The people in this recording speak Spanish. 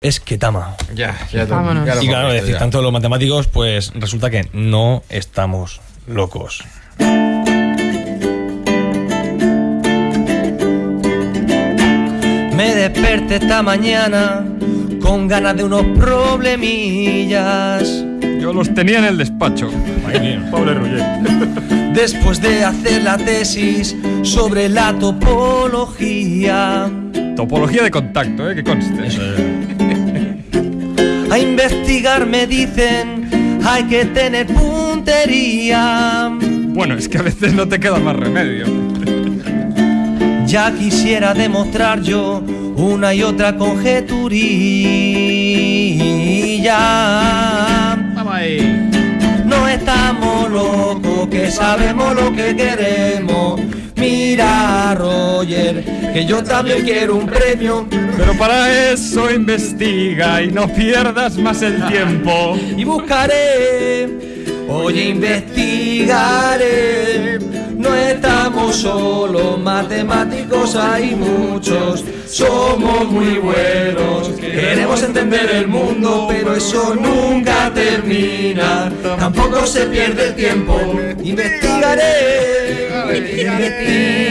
es Ketama. Ya, ya, Vámonos. ya lo Y claro, decir tanto los matemáticos, pues resulta que no estamos locos. Me desperté esta mañana con ganas de unos problemillas. Yo los tenía en el despacho. Pobre Roger. Después de hacer la tesis sobre la topología. Topología de contacto, ¿eh? Que conste. A investigar me dicen, hay que tener puntería. Bueno, es que a veces no te queda más remedio. Ya quisiera demostrar yo una y otra conjeturilla. Vamos ahí. No estamos locos, que sabemos lo que queremos. Mira, Roger, que yo también quiero un premio. Pero para eso investiga y no pierdas más el tiempo. y buscaré, oye, investigaré. No estamos solos, matemáticos hay muchos, somos muy buenos. Queremos entender el mundo, pero eso nunca termina. Tampoco se pierde el tiempo. Investigaré, investigaré.